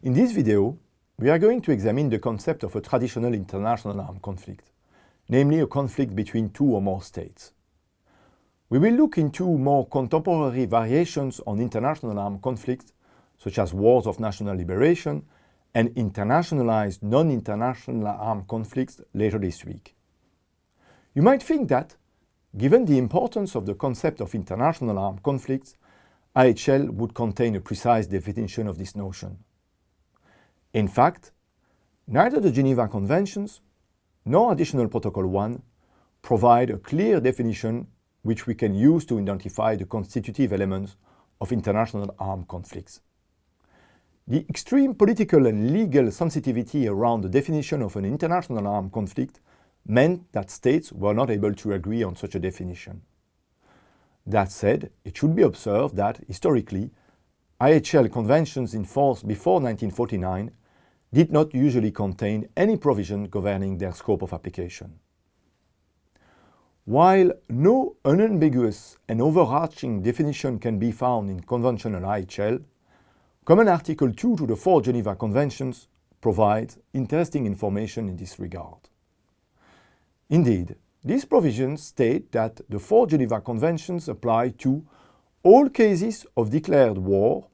In this video, we are going to examine the concept of a traditional international armed conflict, namely a conflict between two or more states. We will look into more contemporary variations on international armed conflicts, such as wars of national liberation and internationalized non-international armed conflicts later this week. You might think that, given the importance of the concept of international armed conflicts, IHL would contain a precise definition of this notion. In fact, neither the Geneva Conventions nor Additional Protocol 1 provide a clear definition which we can use to identify the constitutive elements of international armed conflicts. The extreme political and legal sensitivity around the definition of an international armed conflict meant that states were not able to agree on such a definition. That said, it should be observed that, historically, IHL conventions in force before 1949 did not usually contain any provision governing their scope of application. While no unambiguous and overarching definition can be found in conventional IHL, Common Article 2 to the four Geneva Conventions provides interesting information in this regard. Indeed, these provisions state that the four Geneva Conventions apply to all cases of declared war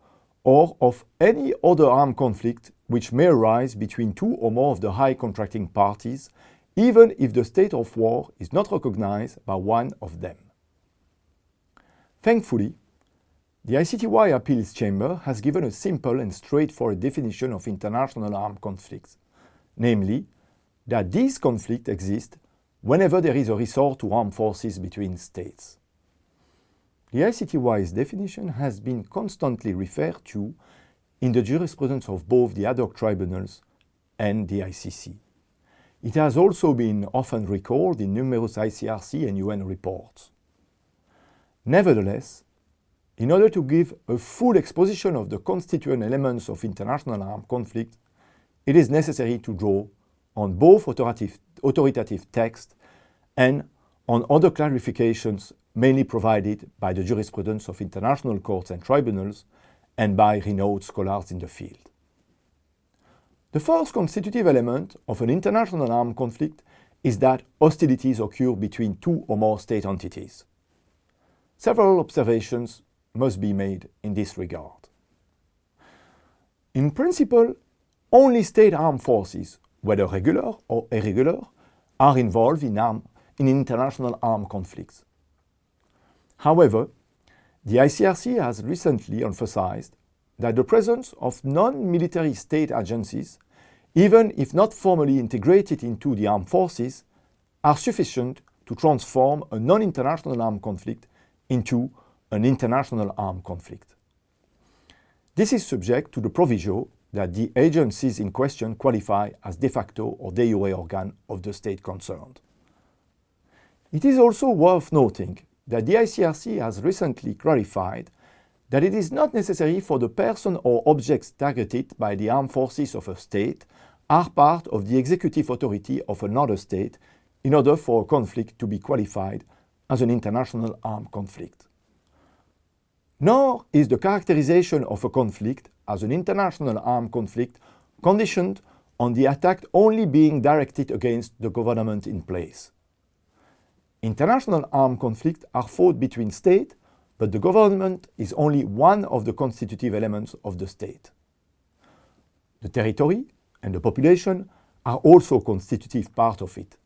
or of any other armed conflict which may arise between two or more of the high contracting parties, even if the state of war is not recognized by one of them. Thankfully, the ICTY Appeals Chamber has given a simple and straightforward definition of international armed conflicts, namely that these conflicts exist whenever there is a resort to armed forces between states. The ICTY's definition has been constantly referred to in the jurisprudence of both the ad hoc tribunals and the ICC. It has also been often recalled in numerous ICRC and UN reports. Nevertheless, in order to give a full exposition of the constituent elements of international armed conflict, it is necessary to draw on both authoritative, authoritative text and on other clarifications mainly provided by the jurisprudence of international courts and tribunals and by renowned scholars in the field. The first constitutive element of an international armed conflict is that hostilities occur between two or more state entities. Several observations must be made in this regard. In principle, only state armed forces, whether regular or irregular, are involved in, arm, in international armed conflicts. However, the ICRC has recently emphasized that the presence of non-military state agencies, even if not formally integrated into the armed forces, are sufficient to transform a non-international armed conflict into an international armed conflict. This is subject to the proviso that the agencies in question qualify as de facto or de jure organ of the state concerned. It is also worth noting the ICRC has recently clarified that it is not necessary for the person or objects targeted by the armed forces of a state are part of the executive authority of another state in order for a conflict to be qualified as an international armed conflict. Nor is the characterization of a conflict as an international armed conflict conditioned on the attack only being directed against the government in place. International armed conflicts are fought between states, but the government is only one of the constitutive elements of the state. The territory and the population are also constitutive part of it.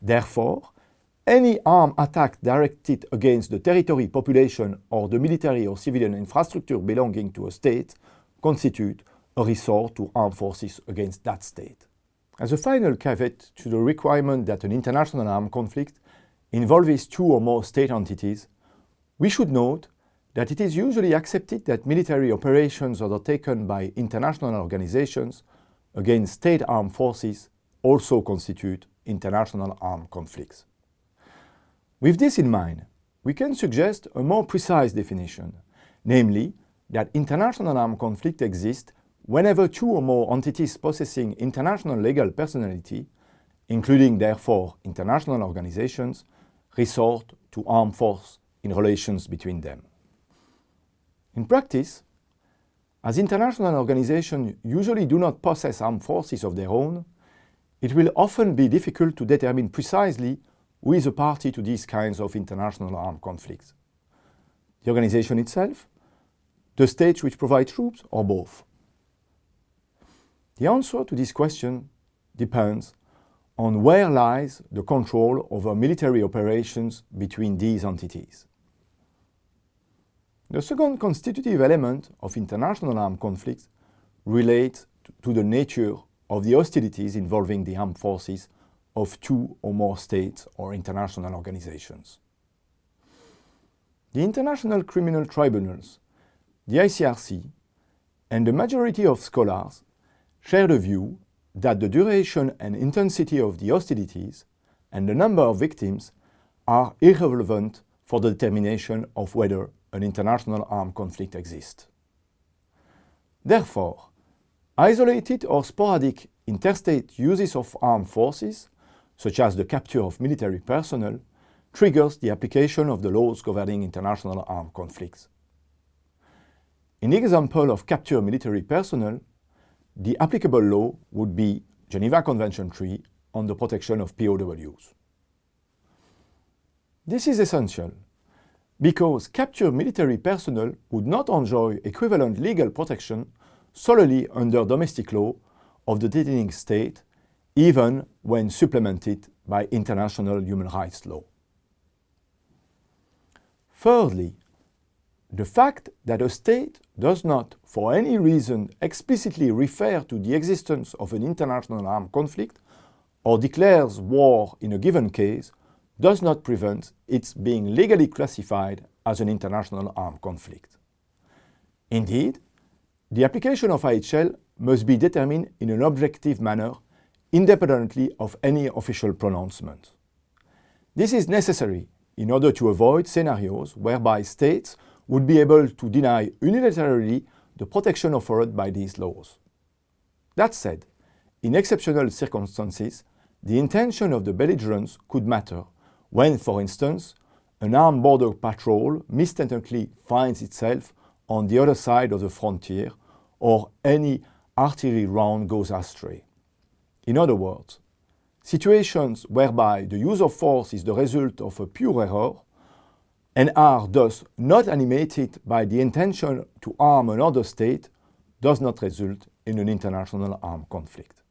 Therefore, any armed attack directed against the territory, population or the military or civilian infrastructure belonging to a state constitute a resort to armed forces against that state. As a final caveat to the requirement that an international armed conflict involves two or more state entities, we should note that it is usually accepted that military operations undertaken by international organizations against state armed forces also constitute international armed conflicts. With this in mind, we can suggest a more precise definition, namely that international armed conflict exists whenever two or more entities possessing international legal personality, including therefore international organizations, resort to armed force in relations between them. In practice, As international organizations usually do not possess armed forces of their own, it will often be difficult to determine precisely who is a party to these kinds of international armed conflicts. The organization itself, the states which provide troops, or both? The answer to this question depends on where lies the control over military operations between these entities. The second constitutive element of international armed conflicts relates to the nature of the hostilities involving the armed forces of two or more states or international organizations. The international criminal tribunals, the ICRC, and the majority of scholars share the view that the duration and intensity of the hostilities and the number of victims are irrelevant for the determination of whether an international armed conflict exists. Therefore, isolated or sporadic interstate uses of armed forces, such as the capture of military personnel, triggers the application of the laws governing international armed conflicts. In the example of capture military personnel, the applicable law would be Geneva Convention 3 on the protection of POWs. This is essential because captured military personnel would not enjoy equivalent legal protection solely under domestic law of the detaining state, even when supplemented by international human rights law. Thirdly, the fact that a state does not, for any reason, explicitly refer to the existence of an international armed conflict or declares war in a given case does not prevent its being legally classified as an international armed conflict. Indeed, the application of IHL must be determined in an objective manner independently of any official pronouncement. This is necessary in order to avoid scenarios whereby states would be able to deny unilaterally the protection offered by these laws. That said, in exceptional circumstances, the intention of the belligerents could matter when, for instance, an armed border patrol mistakenly finds itself on the other side of the frontier or any artillery round goes astray. In other words, situations whereby the use of force is the result of a pure error and are thus not animated by the intention to harm another state does not result in an international armed conflict.